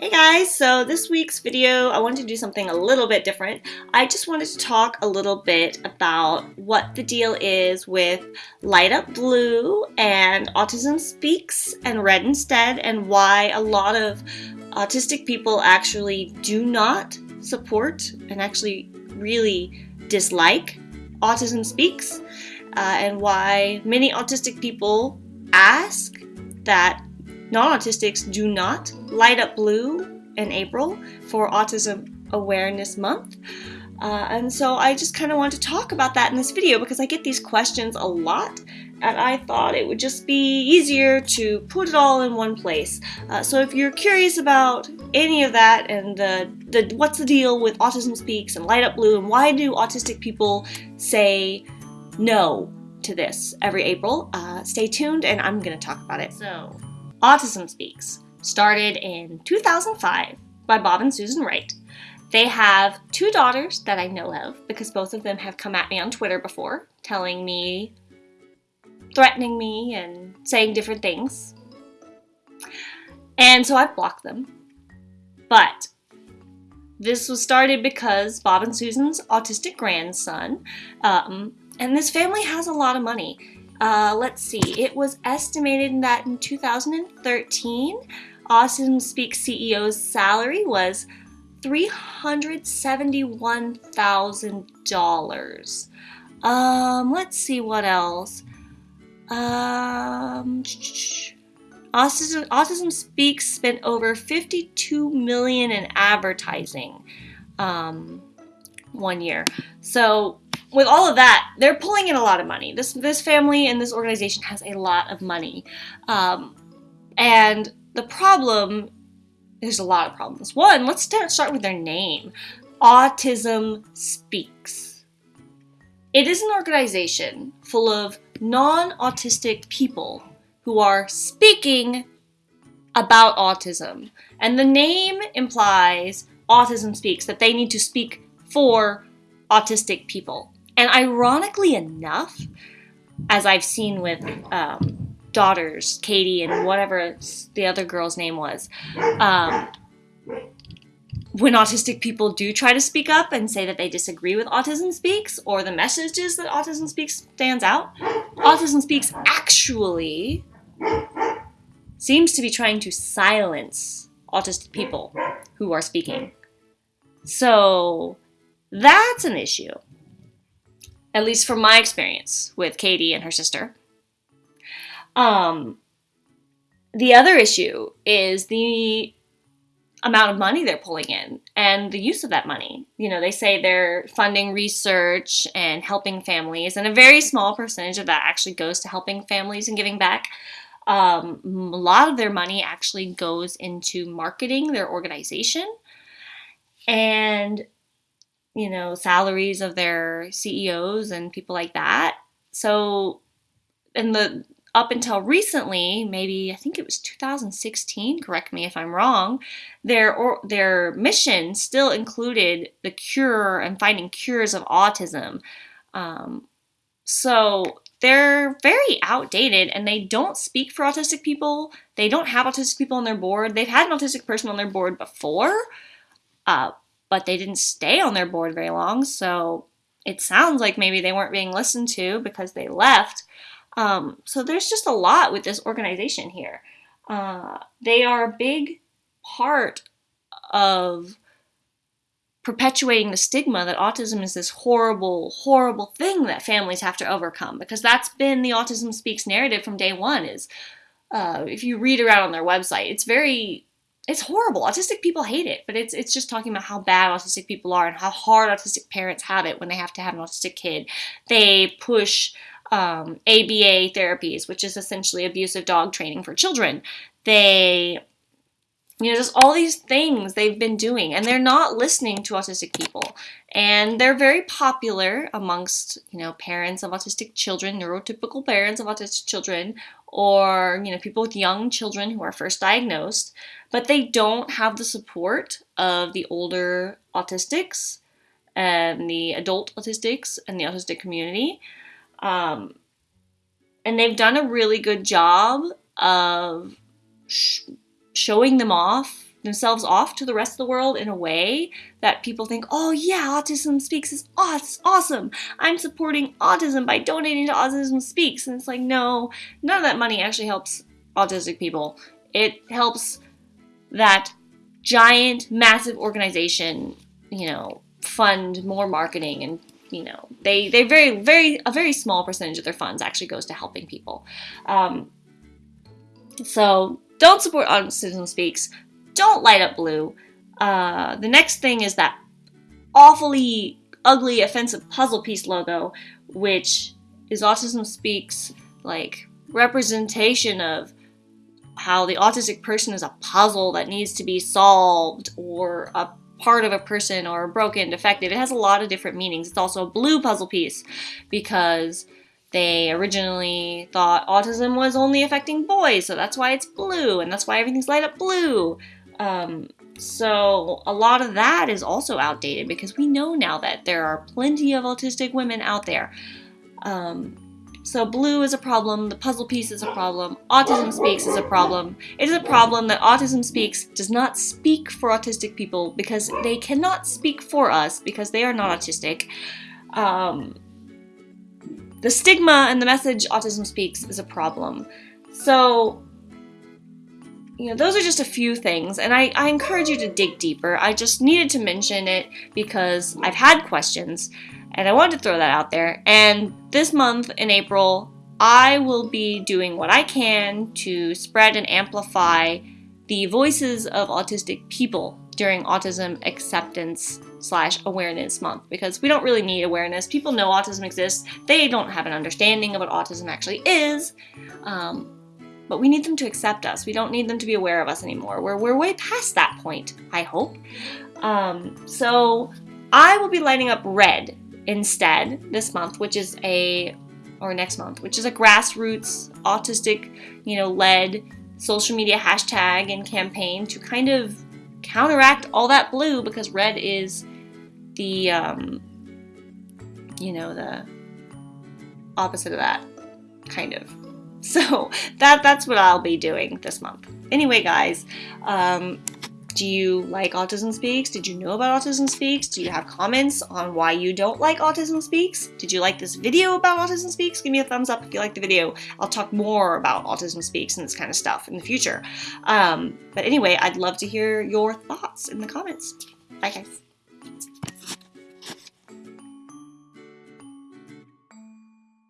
Hey guys, so this week's video I wanted to do something a little bit different. I just wanted to talk a little bit about what the deal is with Light Up Blue and Autism Speaks and Red Instead and why a lot of autistic people actually do not support and actually really dislike Autism Speaks uh, and why many autistic people ask that non-autistics do not light up blue in April for Autism Awareness Month. Uh, and so I just kind of want to talk about that in this video because I get these questions a lot and I thought it would just be easier to put it all in one place. Uh, so if you're curious about any of that and the, the what's the deal with Autism Speaks and Light Up Blue and why do autistic people say no to this every April, uh, stay tuned and I'm going to talk about it. So Autism Speaks started in 2005 by Bob and Susan Wright. They have two daughters that I know of because both of them have come at me on Twitter before, telling me, threatening me, and saying different things. And so I've blocked them. But this was started because Bob and Susan's autistic grandson, um, and this family has a lot of money. Uh, let's see, it was estimated that in 2013, Autism Speak CEO's salary was $371,000. Um, let's see what else. Um, Autism, Autism Speaks spent over 52 million in advertising um, one year. So with all of that, they're pulling in a lot of money. This this family and this organization has a lot of money, um, and the problem there's a lot of problems. One, let's start start with their name, Autism Speaks. It is an organization full of non-autistic people who are speaking about autism, and the name implies Autism Speaks that they need to speak for autistic people. And ironically enough, as I've seen with um, daughters, Katie and whatever the other girl's name was, um, when autistic people do try to speak up and say that they disagree with Autism Speaks or the messages that Autism Speaks stands out, Autism Speaks actually seems to be trying to silence autistic people who are speaking. So that's an issue at least from my experience with Katie and her sister. Um, the other issue is the amount of money they're pulling in and the use of that money. You know, they say they're funding research and helping families, and a very small percentage of that actually goes to helping families and giving back. Um, a lot of their money actually goes into marketing their organization. And you know, salaries of their CEOs and people like that. So, in the up until recently, maybe I think it was 2016, correct me if I'm wrong, their or, their mission still included the cure and finding cures of autism. Um, so they're very outdated and they don't speak for autistic people. They don't have autistic people on their board. They've had an autistic person on their board before, uh, but they didn't stay on their board very long. So it sounds like maybe they weren't being listened to because they left. Um, so there's just a lot with this organization here. Uh, they are a big part of perpetuating the stigma that autism is this horrible, horrible thing that families have to overcome because that's been the Autism Speaks narrative from day one is uh, if you read around on their website, it's very it's horrible. Autistic people hate it, but it's it's just talking about how bad autistic people are and how hard autistic parents have it when they have to have an autistic kid. They push um, ABA therapies, which is essentially abusive dog training for children. They you know, just all these things they've been doing, and they're not listening to autistic people. And they're very popular amongst, you know, parents of autistic children, neurotypical parents of autistic children, or, you know, people with young children who are first diagnosed, but they don't have the support of the older autistics and the adult autistics and the autistic community. Um, and they've done a really good job of sh- showing them off themselves off to the rest of the world in a way that people think, oh yeah, Autism Speaks is awesome. I'm supporting autism by donating to Autism Speaks. And it's like, no, none of that money actually helps autistic people. It helps that giant, massive organization, you know, fund more marketing and you know they they very very a very small percentage of their funds actually goes to helping people um, so don't support autism speaks don't light up blue uh, the next thing is that awfully ugly offensive puzzle piece logo which is autism speaks like representation of how the autistic person is a puzzle that needs to be solved or a part of a person or broken, defective. It has a lot of different meanings. It's also a blue puzzle piece because they originally thought autism was only affecting boys, so that's why it's blue, and that's why everything's light up blue. Um, so a lot of that is also outdated because we know now that there are plenty of autistic women out there. Um, so blue is a problem, the puzzle piece is a problem, Autism Speaks is a problem. It is a problem that Autism Speaks does not speak for autistic people because they cannot speak for us because they are not autistic. Um, the stigma and the message Autism Speaks is a problem. So, you know, those are just a few things, and I, I encourage you to dig deeper. I just needed to mention it because I've had questions and I wanted to throw that out there. And this month in April, I will be doing what I can to spread and amplify the voices of autistic people during Autism Acceptance slash Awareness Month because we don't really need awareness. People know autism exists. They don't have an understanding of what autism actually is. Um, but we need them to accept us. We don't need them to be aware of us anymore. We're, we're way past that point, I hope. Um, so I will be lighting up red instead this month, which is a or next month, which is a grassroots autistic, you know, led social media hashtag and campaign to kind of counteract all that blue because red is the um, you know the opposite of that kind of so that that's what I'll be doing this month anyway guys um, do you like Autism Speaks? Did you know about Autism Speaks? Do you have comments on why you don't like Autism Speaks? Did you like this video about Autism Speaks? Give me a thumbs up if you like the video. I'll talk more about Autism Speaks and this kind of stuff in the future. Um, but anyway, I'd love to hear your thoughts in the comments. Bye guys.